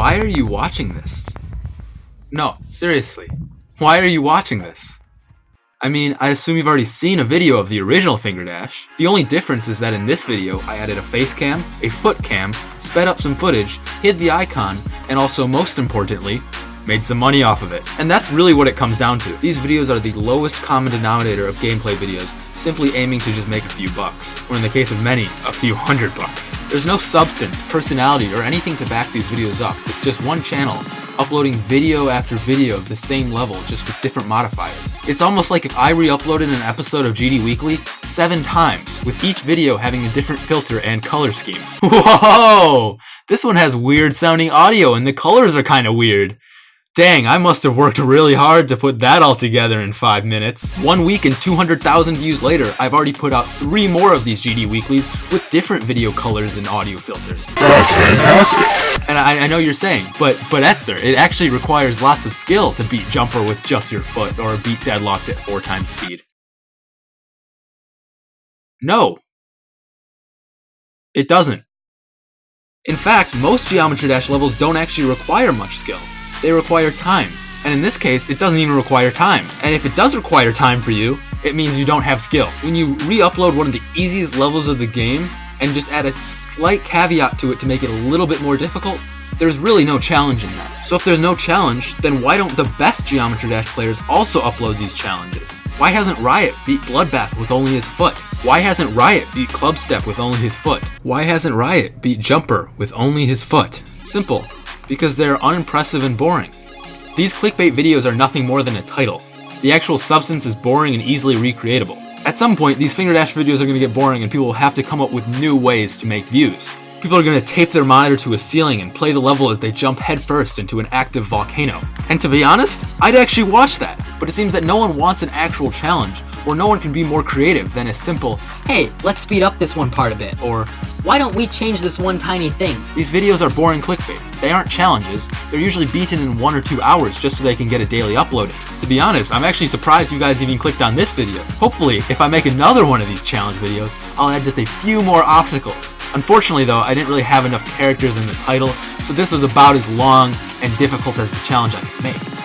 Why are you watching this? No, seriously. Why are you watching this? I mean, I assume you've already seen a video of the original Finger Dash. The only difference is that in this video, I added a face cam, a foot cam, sped up some footage, hid the icon, and also most importantly, made some money off of it. And that's really what it comes down to. These videos are the lowest common denominator of gameplay videos, simply aiming to just make a few bucks, or in the case of many, a few hundred bucks. There's no substance, personality, or anything to back these videos up. It's just one channel, uploading video after video of the same level, just with different modifiers. It's almost like if I re-uploaded an episode of GD Weekly seven times, with each video having a different filter and color scheme. Whoa! This one has weird sounding audio and the colors are kinda weird. Dang, I must have worked really hard to put that all together in 5 minutes. One week and 200,000 views later, I've already put out 3 more of these GD Weeklies with different video colors and audio filters. That's fantastic. And I, I know you're saying, but but Etzer, it actually requires lots of skill to beat Jumper with just your foot, or beat Deadlocked at 4 times speed. No. It doesn't. In fact, most Geometry Dash levels don't actually require much skill they require time. And in this case, it doesn't even require time. And if it does require time for you, it means you don't have skill. When you re-upload one of the easiest levels of the game, and just add a slight caveat to it to make it a little bit more difficult, there's really no challenge in that. So if there's no challenge, then why don't the best Geometry Dash players also upload these challenges? Why hasn't Riot beat Bloodbath with only his foot? Why hasn't Riot beat Clubstep with only his foot? Why hasn't Riot beat Jumper with only his foot? Simple because they're unimpressive and boring. These clickbait videos are nothing more than a title. The actual substance is boring and easily recreatable. At some point, these Finger Dash videos are going to get boring and people will have to come up with new ways to make views. People are going to tape their monitor to a ceiling and play the level as they jump headfirst into an active volcano. And to be honest, I'd actually watch that, but it seems that no one wants an actual challenge, or no one can be more creative than a simple, hey, let's speed up this one part a bit, or why don't we change this one tiny thing? These videos are boring clickbait. They aren't challenges. They're usually beaten in one or two hours just so they can get a daily uploading. To be honest, I'm actually surprised you guys even clicked on this video. Hopefully, if I make another one of these challenge videos, I'll add just a few more obstacles. Unfortunately though, I didn't really have enough characters in the title, so this was about as long and difficult as the challenge I could make.